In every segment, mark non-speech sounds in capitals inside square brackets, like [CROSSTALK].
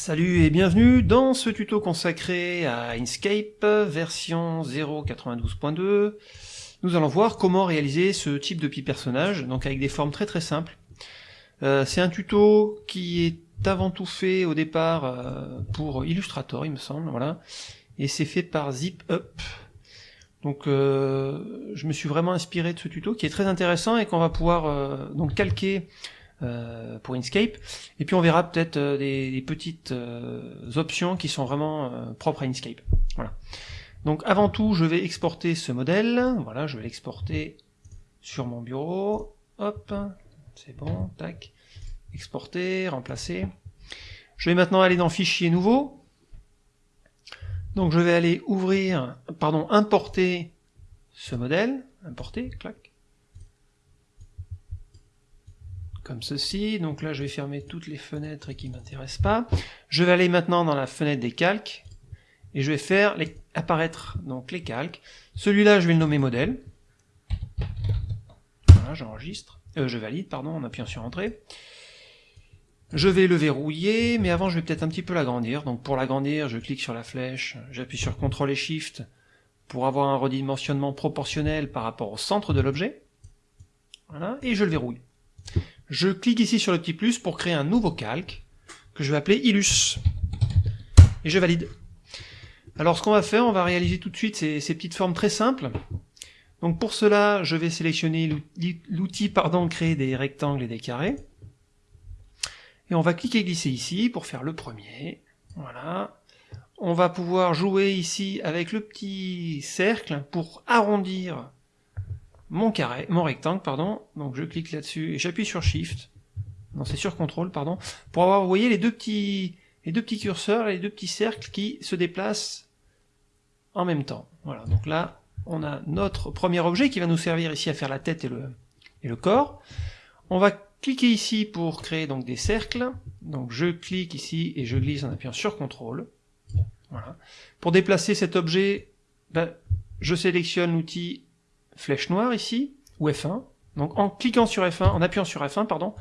Salut et bienvenue dans ce tuto consacré à Inkscape version 0.92.2. Nous allons voir comment réaliser ce type de petit personnage, donc avec des formes très très simples. Euh, c'est un tuto qui est avant tout fait au départ euh, pour Illustrator, il me semble, voilà, et c'est fait par ZipUp. Donc euh, je me suis vraiment inspiré de ce tuto qui est très intéressant et qu'on va pouvoir donc calquer euh, pour Inkscape. Et puis on verra peut-être euh, des, petites euh, options qui sont vraiment propres à Inkscape. Voilà. Donc avant tout, je vais exporter ce modèle. Voilà, je vais l'exporter sur mon bureau. Hop, c'est bon, tac. Exporter, remplacer. Je vais maintenant aller dans Fichier nouveau. Donc je vais aller ouvrir, pardon, importer ce modèle. Importer, clac. Comme ceci. Donc là, je vais fermer toutes les fenêtres qui ne m'intéressent pas. Je vais aller maintenant dans la fenêtre des calques et je vais faire apparaître donc les calques. Celui-là, je vais le nommer modèle. Voilà, j'enregistre. Euh, je valide, pardon, en appuyant sur Entrée. Je vais le verrouiller, mais avant, je vais peut-être un petit peu l'agrandir. Donc pour l'agrandir, je clique sur la flèche, j'appuie sur CTRL et SHIFT pour avoir un redimensionnement proportionnel par rapport au centre de l'objet. Voilà, et je le verrouille. Je clique ici sur le petit plus pour créer un nouveau calque que je vais appeler Illus. Et je valide. Alors ce qu'on va faire, on va réaliser tout de suite ces, petites formes très simples. Donc pour cela, je vais sélectionner l'outil pardon créer des rectangles et des carrés. Et on va cliquer glisser ici pour faire le premier. Voilà. On va pouvoir jouer ici avec le petit cercle pour arrondir mon carré, mon rectangle, pardon. Donc je clique là-dessus et j'appuie sur Shift. Non, c'est sur CTRL, pardon. Pour avoir, vous voyez, les deux petits, les deux petits curseurs, les deux petits cercles qui se déplacent en même temps. Voilà. Donc là, on a notre premier objet qui va nous servir ici à faire la tête et le, et le corps. On va cliquer ici pour créer donc des cercles. Donc je clique ici et je glisse en appuyant sur CTRL. Voilà. Pour déplacer cet objet, ben, je sélectionne l'outil flèche noire ici, ou F1. Donc en cliquant sur F1, en appuyant sur F1, pardon,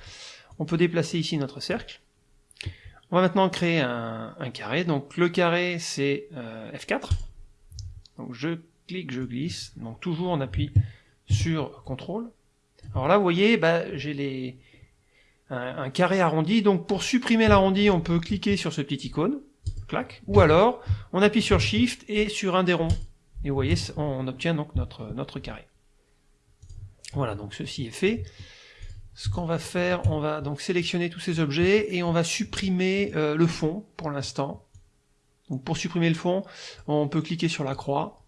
on peut déplacer ici notre cercle. On va maintenant créer un, carré. Donc le carré c'est euh, F4. Donc je clique, je glisse. Donc toujours on appuie sur CTRL. Alors là vous voyez, bah, j'ai les un, carré arrondi. Donc pour supprimer l'arrondi, on peut cliquer sur ce petit icône, clac, ou alors on appuie sur Shift et sur un des ronds. Et vous voyez, on obtient donc notre, notre carré. Voilà, donc ceci est fait. Ce qu'on va faire, on va donc sélectionner tous ces objets et on va supprimer euh, le fond pour l'instant. Donc pour supprimer le fond, on peut cliquer sur la croix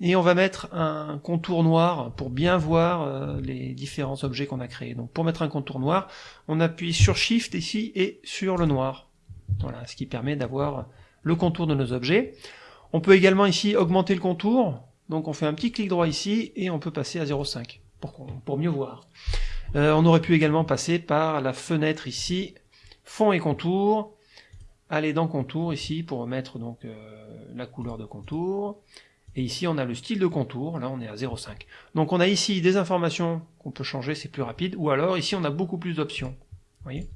et on va mettre un contour noir pour bien voir euh, les différents objets qu'on a créés. Donc pour mettre un contour noir, on appuie sur Shift ici et sur le noir. Voilà, ce qui permet d'avoir le contour de nos objets. On peut également ici augmenter le contour, donc on fait un petit clic droit ici et on peut passer à 0,5 pour, pour mieux voir. Euh, on aurait pu également passer par la fenêtre ici, fond et contour, aller dans contour ici pour mettre donc euh, la couleur de contour, et ici on a le style de contour, là on est à 0,5. Donc on a ici des informations qu'on peut changer, c'est plus rapide, ou alors ici on a beaucoup plus d'options. voyez?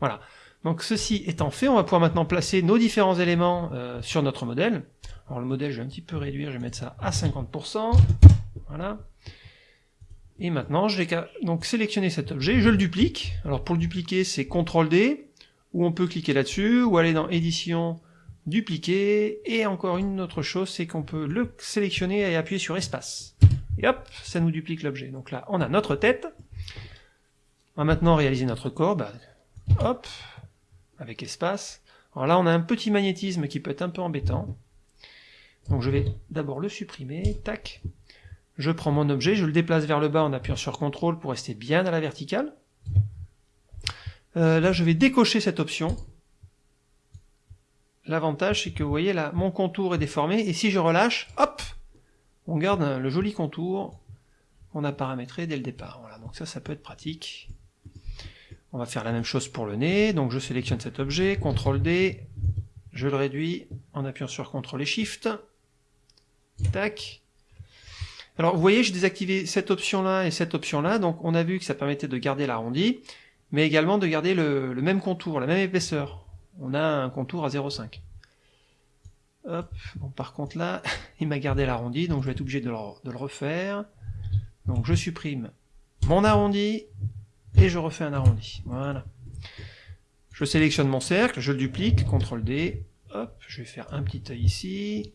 Voilà. Donc ceci étant fait, on va pouvoir maintenant placer nos différents éléments euh, sur notre modèle. Alors le modèle, je vais un petit peu réduire, je vais mettre ça à 50%. Voilà. Et maintenant, je vais donc sélectionner cet objet, je le duplique. Alors pour le dupliquer, c'est CTRL-D, ou on peut cliquer là-dessus, ou aller dans Édition, Dupliquer, et encore une autre chose, c'est qu'on peut le sélectionner et appuyer sur Espace. Et hop, ça nous duplique l'objet. Donc là, on a notre tête. On va maintenant réaliser notre corps. Bah, hop, avec espace. Alors là, on a un petit magnétisme qui peut être un peu embêtant. Donc je vais d'abord le supprimer, tac. Je prends mon objet, je le déplace vers le bas en appuyant sur CTRL pour rester bien à la verticale. Euh, là, je vais décocher cette option. L'avantage, c'est que vous voyez là, mon contour est déformé, et si je relâche, hop, on garde le joli contour qu'on a paramétré dès le départ. Voilà, donc ça, ça peut être pratique. On va faire la même chose pour le nez, donc je sélectionne cet objet, CTRL D, je le réduis en appuyant sur CTRL et SHIFT, tac. Alors vous voyez, j'ai désactivé cette option-là et cette option-là, donc on a vu que ça permettait de garder l'arrondi, mais également de garder le, même contour, la même épaisseur. on a un contour à 0,5. Hop, bon par contre là, [LAUGHS] il m'a gardé l'arrondi, donc je vais être obligé de le, refaire. Donc je supprime mon arrondi, et je refais un arrondi. Voilà. Je sélectionne mon cercle, je le duplique, CTRL D, hop, je vais faire un petit œil ici.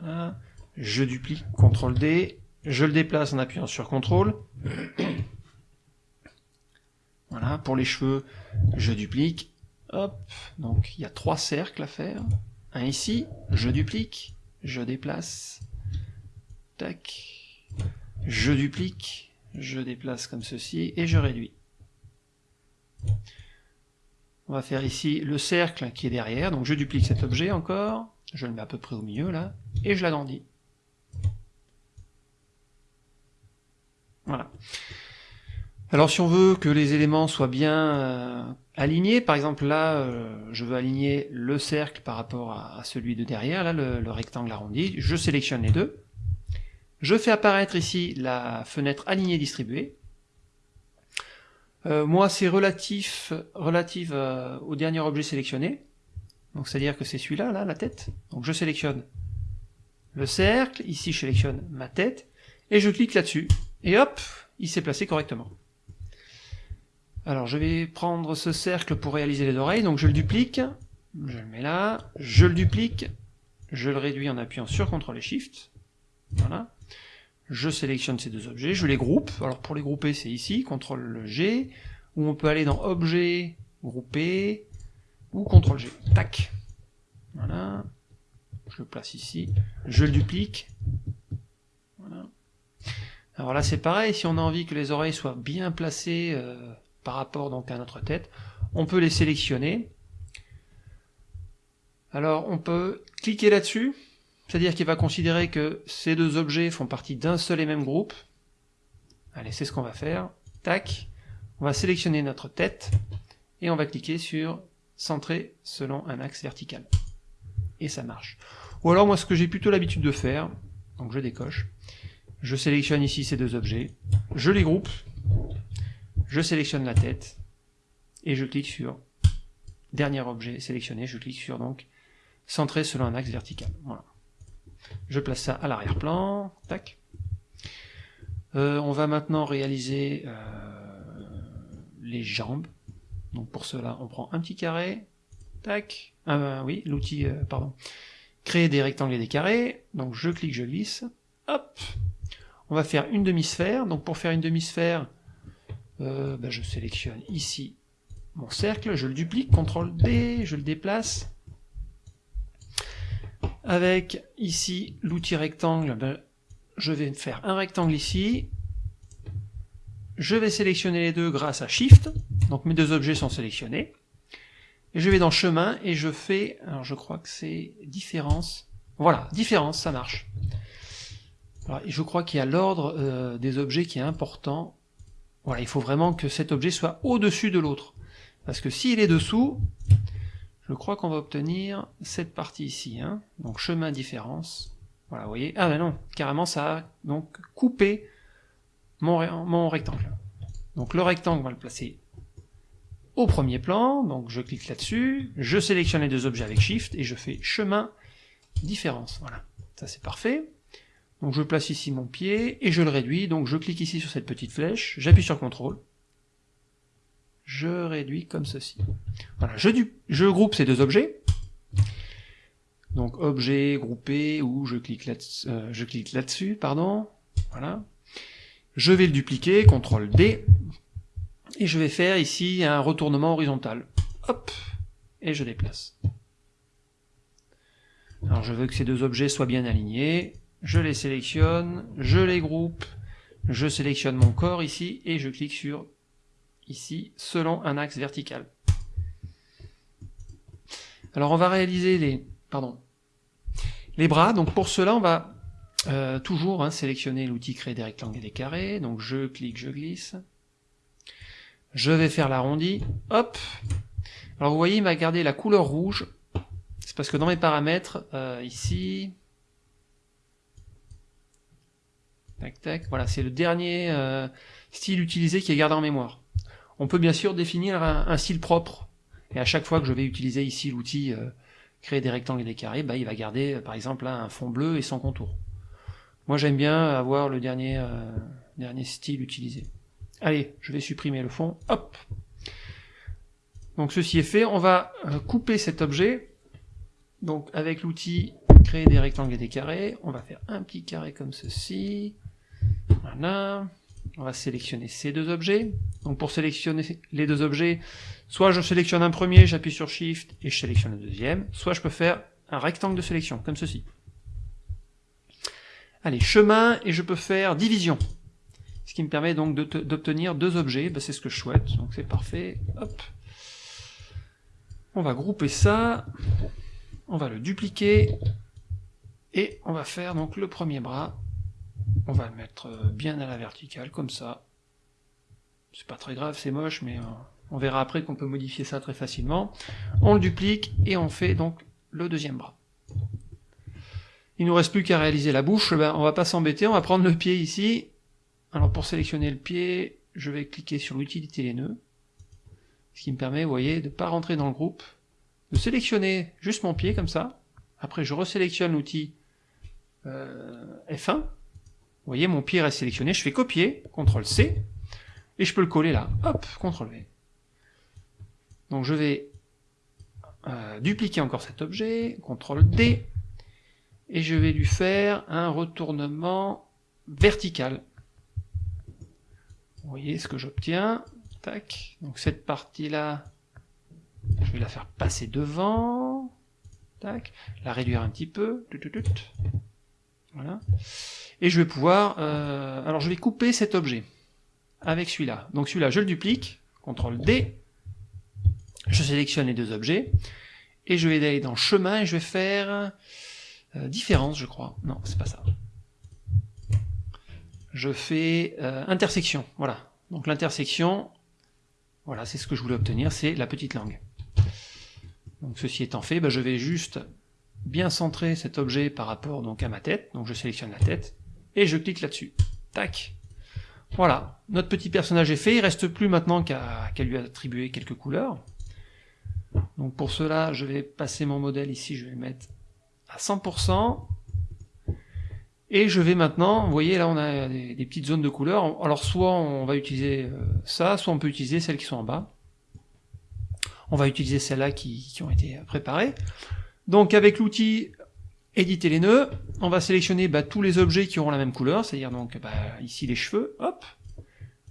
Voilà. Je duplique, CTRL D, je le déplace en appuyant sur CTRL. [CLEARS THROAT] Voilà, pour les cheveux, je duplique, hop, donc il y a trois cercles à faire. Un ici, je duplique, je déplace, tac, je duplique, je déplace comme ceci, et je réduis. On va faire ici le cercle qui est derrière, donc je duplique cet objet encore, je le mets à peu près au milieu là, et je l'agrandis. Voilà. Alors si on veut que les éléments soient bien euh, alignés, par exemple là, euh, je veux aligner le cercle par rapport à, celui de derrière, là le, rectangle arrondi, je sélectionne les deux, je fais apparaître ici la fenêtre alignée distribuée, euh, moi c'est relatif, relative au dernier objet sélectionné, donc c'est-à-dire que c'est celui-là, là, la tête, donc je sélectionne le cercle, ici je sélectionne ma tête, et je clique là-dessus, et hop, il s'est placé correctement. Alors je vais prendre ce cercle pour réaliser les oreilles, donc je le duplique, je le mets là, je le duplique, je le réduis en appuyant sur CTRL et SHIFT, voilà, je sélectionne ces deux objets, je les groupe, alors pour les grouper c'est ici, CTRL G, ou on peut aller dans Objet, Grouper, ou CTRL G, tac, voilà, je le place ici, je le duplique, alors là c'est pareil, si on a envie que les oreilles soient bien placées euh, par rapport donc à notre tête, on peut les sélectionner. Alors on peut cliquer là-dessus, c'est-à-dire qu'il va considérer que ces deux objets font partie d'un seul et même groupe. Allez, c'est ce qu'on va faire. Tac, on va sélectionner notre tête et on va cliquer sur centrer selon un axe vertical. Et ça marche. Ou alors moi ce que j'ai plutôt l'habitude de faire, donc je décoche, je sélectionne ici ces deux objets, je les groupe, je sélectionne la tête, et je clique sur dernier objet sélectionné, je clique sur donc centré selon un axe vertical. Voilà. Je place ça à l'arrière-plan. Euh, on va maintenant réaliser euh, les jambes. Pour cela, on prend un petit carré, tac. Ah oui, l'outil, euh, pardon. Créer des rectangles et des carrés. Donc je clique, je glisse, hop, on va faire une demi-sphère. Donc pour faire une demi-sphère, ben, je sélectionne ici mon cercle, je le duplique, CTRL D, je le déplace. Avec ici l'outil rectangle, je vais faire un rectangle ici. Je vais sélectionner les deux grâce à Shift. Donc mes deux objets sont sélectionnés. Et je vais dans chemin et je fais, alors je crois que c'est différence. Voilà, différence, ça marche je crois qu'il y a l'ordre euh, des objets qui est important. Voilà, il faut vraiment que cet objet soit au-dessus de l'autre. Parce que s'il est dessous, je crois qu'on va obtenir cette partie ici. Hein. Donc chemin différence. Voilà, vous voyez. Ah ben non, carrément ça a donc coupé mon, mon rectangle. Donc le rectangle, on va le placer au premier plan. Donc je clique là-dessus, je sélectionne les deux objets avec Shift et je fais chemin différence. Voilà, ça c'est parfait. Donc je place ici mon pied et je le réduis, donc je clique ici sur cette petite flèche, j'appuie sur CTRL, je réduis comme ceci. Voilà, je, je groupe ces deux objets, donc objet, groupé, ou je clique là-dessus, euh, je là-dessus, pardon, voilà. Je vais le dupliquer, CTRL D, et je vais faire ici un retournement horizontal. Hop, et je déplace. Alors je veux que ces deux objets soient bien alignés, je les sélectionne, je les groupe, je sélectionne mon corps ici et je clique sur ici selon un axe vertical. Alors on va réaliser les, pardon, les bras, donc pour cela on va euh, toujours hein, sélectionner l'outil créer des rectangles et des carrés, donc je clique, je glisse, je vais faire l'arrondi, hop, alors vous voyez il m'a gardé la couleur rouge, c'est parce que dans mes paramètres, euh, ici, Tac, tac. Voilà, c'est le dernier euh, style utilisé qui est gardé en mémoire. On peut bien sûr définir un, style propre. Et à chaque fois que je vais utiliser ici l'outil euh, créer des rectangles et des carrés, bah, il va garder euh, par exemple un fond bleu et sans contour. Moi j'aime bien avoir le dernier, euh, dernier style utilisé. Allez, je vais supprimer le fond. Hop Donc ceci est fait. On va couper cet objet. Donc avec l'outil créer des rectangles et des carrés, on va faire un petit carré comme ceci. Voilà. On va sélectionner ces deux objets. Donc pour sélectionner les deux objets, soit je sélectionne un premier, j'appuie sur Shift et je sélectionne le deuxième, soit je peux faire un rectangle de sélection, comme ceci. Allez, chemin, et je peux faire division. Ce qui me permet donc d'obtenir deux objets, ben, c'est ce que je souhaite, donc c'est parfait. Hop. On va grouper ça, on va le dupliquer, et on va faire donc le premier bras, on va le mettre euh, bien à la verticale, comme ça. C'est pas très grave, c'est moche, mais euh, on verra après qu'on peut modifier ça très facilement. On le duplique, et on fait donc le deuxième bras. Il nous reste plus qu'à réaliser la bouche, ben, on va pas s'embêter, on va prendre le pied ici. Alors pour sélectionner le pied, je vais cliquer sur l'utilité les nœuds, ce qui me permet, vous voyez, de ne pas rentrer dans le groupe, de sélectionner juste mon pied comme ça. Après je resélectionne l'outil euh, F1, vous voyez, mon pied reste sélectionné, je fais copier, CTRL C, et je peux le coller là. Hop, CTRL V. Donc je vais euh, dupliquer encore cet objet, CTRL D, et je vais lui faire un retournement vertical. Vous voyez ce que j'obtiens. Tac. Donc cette partie-là, je vais la faire passer devant. Tac. La réduire un petit peu. Voilà et je vais pouvoir, euh, alors je vais couper cet objet avec celui-là. Donc celui-là, je le duplique, CTRL D, je sélectionne les deux objets, et je vais aller dans chemin et je vais faire euh, différence, je crois. Non, c'est pas ça. Je fais euh, intersection, voilà. Donc l'intersection, voilà, c'est ce que je voulais obtenir, c'est la petite langue. Donc ceci étant fait, ben, je vais juste bien centrer cet objet par rapport donc à ma tête, donc je sélectionne la tête, et je clique là-dessus. Tac. Voilà, notre petit personnage est fait, il reste plus maintenant qu'à lui attribuer quelques couleurs. Donc pour cela, je vais passer mon modèle ici, je vais le mettre à 100%. Et je vais maintenant, vous voyez là on a des, petites zones de couleurs, alors soit on va utiliser euh, ça, soit on peut utiliser celles qui sont en bas. On va utiliser celles-là qui, ont été préparées. Donc avec l'outil éditer les nœuds, on va sélectionner bah, tous les objets qui auront la même couleur, c'est-à-dire donc bah, ici les cheveux, hop,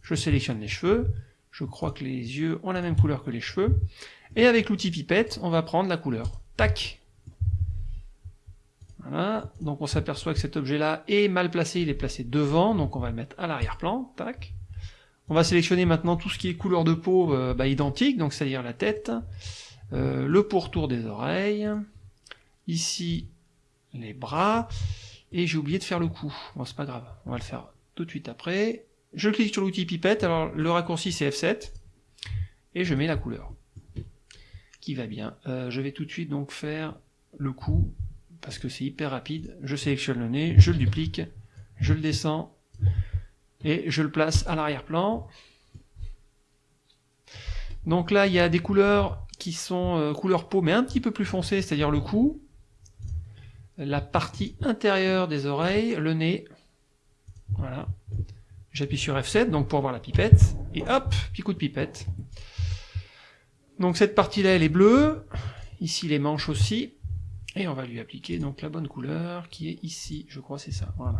je sélectionne les cheveux, je crois que les yeux ont la même couleur que les cheveux, et avec l'outil pipette, on va prendre la couleur, tac. Voilà, donc on s'aperçoit que cet objet-là est mal placé, il est placé devant, donc on va le mettre à l'arrière-plan, tac. On va sélectionner maintenant tout ce qui est couleur de peau euh, bah, identique, donc c'est-à-dire la tête, euh, le pourtour des oreilles, ici les bras, et j'ai oublié de faire le cou. Bon, c'est pas grave, on va le faire tout de suite après. Je clique sur l'outil pipette, alors le raccourci c'est F7, et je mets la couleur, qui va bien. Euh, je vais tout de suite donc faire le cou, parce que c'est hyper rapide. Je sélectionne le nez, je le duplique, je le descends, et je le place à l'arrière-plan. Donc là, il y a des couleurs qui sont euh, couleur peau, mais un petit peu plus foncées, c'est-à-dire le cou, la partie intérieure des oreilles, le nez. Voilà. J'appuie sur F7 donc pour voir la pipette. Et hop, petit coup de pipette. Donc cette partie-là, elle est bleue. Ici, les manches aussi. Et on va lui appliquer donc la bonne couleur qui est ici. Je crois c'est ça. Voilà.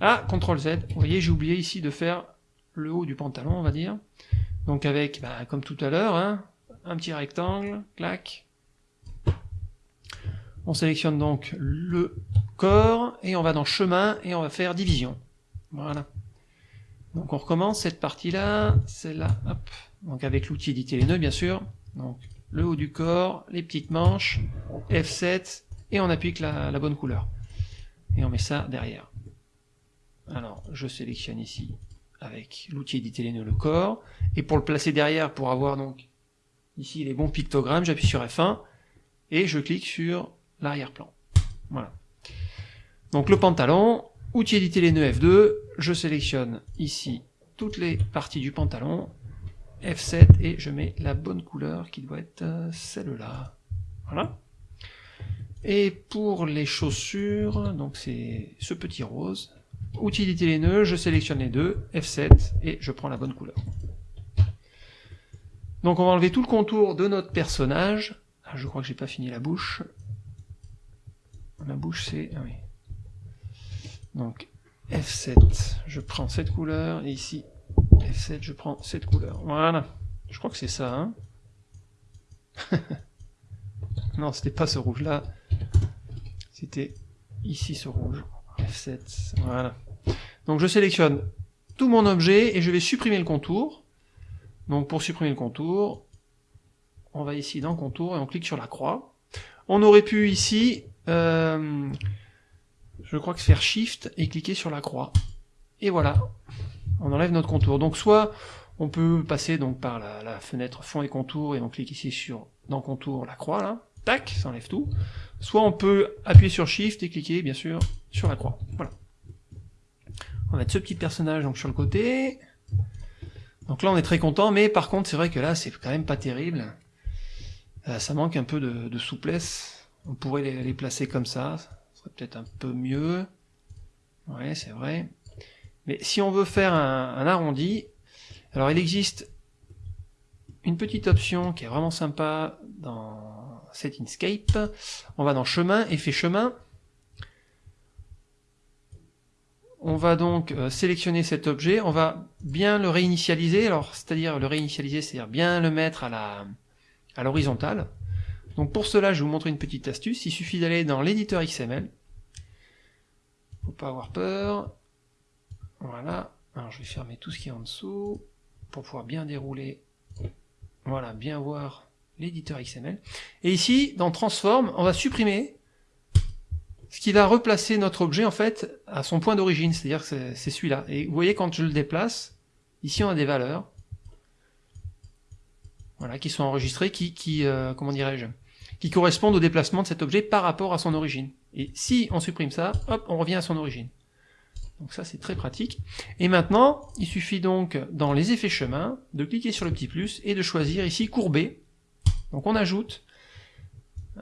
Ah, CTRL Z. Vous voyez, j'ai oublié ici de faire le haut du pantalon, on va dire. Donc avec, bah, comme tout à l'heure, hein, un petit rectangle, clac, on sélectionne donc le corps, et on va dans chemin, et on va faire division. Voilà. Donc on recommence cette partie-là, celle-là, hop. Donc avec l'outil éditer les nœuds, bien sûr. Donc le haut du corps, les petites manches, F7, et on applique la, la bonne couleur. Et on met ça derrière. Alors, je sélectionne ici avec l'outil éditer les nœuds le corps, et pour le placer derrière, pour avoir donc ici les bons pictogrammes, j'appuie sur F1, et je clique sur l'arrière-plan. Voilà. Donc le pantalon, outil éditer les nœuds F2, je sélectionne ici toutes les parties du pantalon, F7 et je mets la bonne couleur qui doit être euh, celle-là. Voilà. Et pour les chaussures, donc c'est ce petit rose. Utilité les nœuds, je sélectionne les deux, F7 et je prends la bonne couleur. Donc on va enlever tout le contour de notre personnage. Ah, je crois que j'ai pas fini la bouche. La bouche c'est... Ah. Donc F7, je prends cette couleur, et ici F7, je prends cette couleur. Voilà. Je crois que c'est ça, hein [LAUGHS] Non, c'était pas ce rouge-là. C'était ici ce rouge. F7, voilà. Donc je sélectionne tout mon objet et je vais supprimer le contour. Donc pour supprimer le contour, on va ici dans contour et on clique sur la croix. On aurait pu ici, euh, je crois que faire Shift et cliquer sur la croix. Et voilà, on enlève notre contour. Donc soit on peut passer donc par la, fenêtre fond et contour et on clique ici sur dans contour la croix là, tac, ça enlève tout. Soit on peut appuyer sur Shift et cliquer bien sûr sur la croix. Voilà. On va mettre ce petit personnage donc sur le côté. Donc là on est très content, mais par contre c'est vrai que là c'est quand même pas terrible. Euh, ça manque un peu de, souplesse. On pourrait les, placer comme ça, ça serait peut-être un peu mieux. Ouais, c'est vrai. Mais si on veut faire un, arrondi, alors il existe une petite option qui est vraiment sympa dans cet Inkscape. On va dans chemin, effet chemin. On va donc euh, sélectionner cet objet, on va bien le réinitialiser, alors c'est-à-dire le réinitialiser, c'est-à-dire bien le mettre à la à l'horizontale. Donc pour cela, je vais vous montrer une petite astuce, il suffit d'aller dans l'éditeur XML. Faut pas avoir peur. Voilà. Alors je vais fermer tout ce qui est en dessous pour pouvoir bien dérouler. Voilà, bien voir l'éditeur XML. Et ici, dans Transform, on va supprimer ce qui va replacer notre objet en fait à son point d'origine, c'est-à-dire que c'est celui-là. Et vous voyez quand je le déplace, ici on a des valeurs, voilà, qui sont enregistrées, qui, euh, comment dirais-je, qui correspondent au déplacement de cet objet par rapport à son origine. Et si on supprime ça, hop, on revient à son origine. Donc ça c'est très pratique. Et maintenant, il suffit donc dans les effets chemin de cliquer sur le petit plus et de choisir ici courber. Donc on ajoute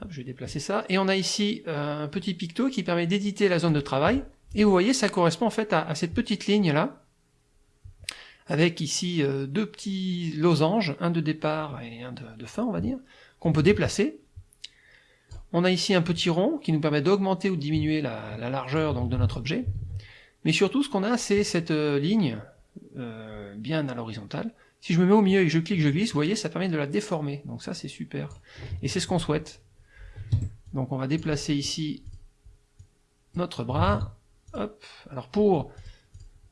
je vais déplacer ça. Et on a ici euh, un petit picto qui permet d'éditer la zone de travail. Et vous voyez, ça correspond en fait à, cette petite ligne là, avec ici euh, deux petits losanges, un de départ et un de, fin, on va dire, qu'on peut déplacer. On a ici un petit rond qui nous permet d'augmenter ou de diminuer la, largeur donc, de notre objet. Mais surtout, ce qu'on a, c'est cette euh, ligne bien à l'horizontale. Si je me mets au milieu et je clique, je glisse, vous voyez, ça permet de la déformer. Donc ça, c'est super. Et c'est ce qu'on souhaite. Donc on va déplacer ici notre bras. Alors pour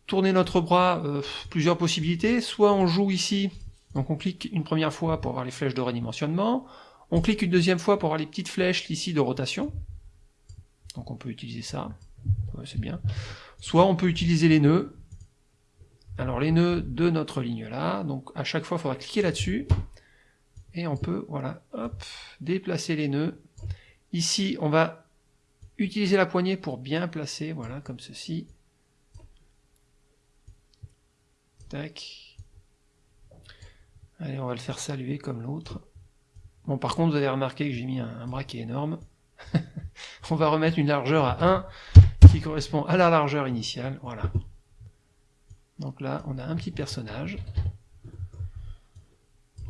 tourner notre bras, euh, plusieurs possibilités. Soit on joue ici, donc on clique une première fois pour avoir les flèches de redimensionnement. On clique une deuxième fois pour avoir les petites flèches ici de rotation. Donc on peut utiliser ça. c'est bien. Soit on peut utiliser les nœuds. Alors les nœuds de notre ligne là. Donc à chaque fois il faudra cliquer là-dessus. Et on peut, voilà, hop, déplacer les nœuds Ici, on va utiliser la poignée pour bien placer, voilà, comme ceci. Tac. Allez, on va le faire saluer comme l'autre. Bon, par contre, vous avez remarqué que j'ai mis un, un bras qui est énorme. [LAUGHS] on va remettre une largeur à 1 qui correspond à la largeur initiale, voilà. Donc là, on a un petit personnage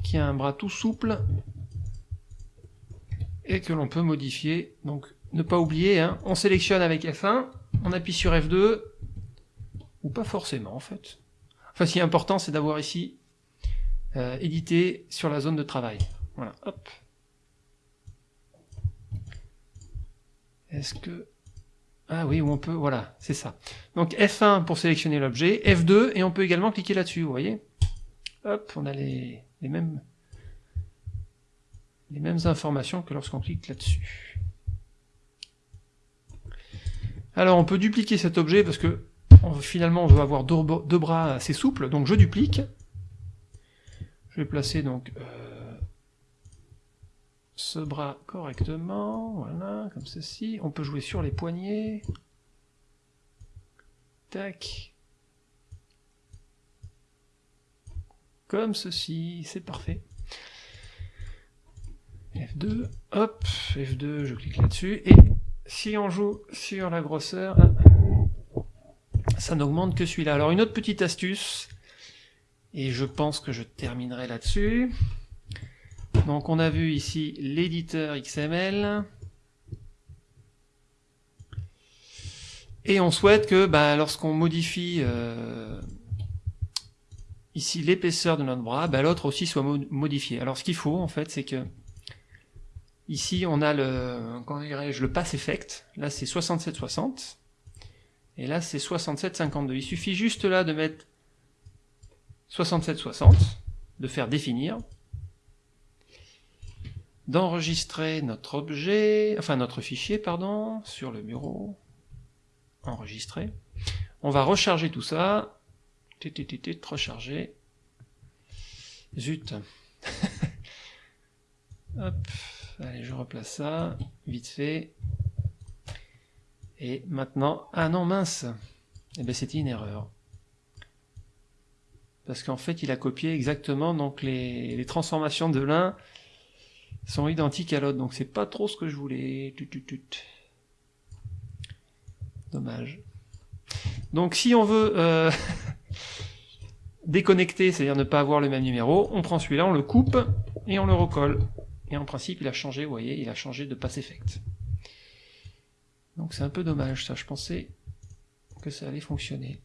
qui a un bras tout souple et que l'on peut modifier. Donc ne pas oublier, hein, on sélectionne avec F1, on appuie sur F2, ou pas forcément en fait. Enfin, ce qui est important, c'est d'avoir ici euh, édité sur la zone de travail. Voilà, hop. Est-ce que... Ah oui, on peut, voilà, c'est ça. Donc F1 pour sélectionner l'objet, F2, et on peut également cliquer là-dessus, vous voyez Hop, on a les, mêmes les mêmes informations que lorsqu'on clique là-dessus. Alors on peut dupliquer cet objet parce que finalement on veut avoir deux, bras assez souples, donc je duplique. Je vais placer donc euh, ce bras correctement, voilà, comme ceci. On peut jouer sur les poignets. Tac. comme ceci, c'est parfait. F2, hop, F2, je clique là-dessus, et si on joue sur la grosseur, ça n'augmente que celui-là. Alors une autre petite astuce, et je pense que je terminerai là-dessus. Donc on a vu ici l'éditeur XML, et on souhaite que bah, lorsqu'on modifie euh, ici l'épaisseur de notre bras, bah, l'autre aussi soit modifié. Alors ce qu'il faut en fait, c'est que ici on a le, le pass effect. Là c'est 6760 et là c'est 6752. Il suffit juste là de mettre 6760, de faire définir, d'enregistrer notre objet, enfin notre fichier, pardon, sur le bureau, enregistrer. On va recharger tout ça, recharger. Zut. [LAUGHS] Hop, allez, je replace ça, vite fait. Et maintenant, ah non, mince, eh ben c'était une erreur. Parce qu'en fait, il a copié exactement, donc les, les transformations de l'un sont identiques à l'autre, donc c'est pas trop ce que je voulais. Dommage. Donc si on veut euh, [LAUGHS] déconnecter, c'est-à-dire ne pas avoir le même numéro, on prend celui-là, on le coupe et on le recolle. Et en principe, il a changé, vous voyez, il a changé de pass effect. Donc c'est un peu dommage, ça. Je pensais que ça allait fonctionner.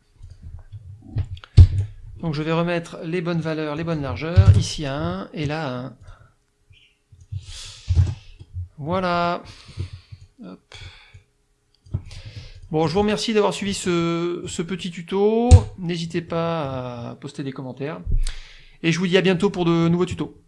Donc je vais remettre les bonnes valeurs, les bonnes largeurs, ici à 1 et là à 1. Voilà. Hop. Bon, je vous remercie d'avoir suivi ce, ce, petit tuto. N'hésitez pas à poster des commentaires. Et je vous dis à bientôt pour de nouveaux tutos.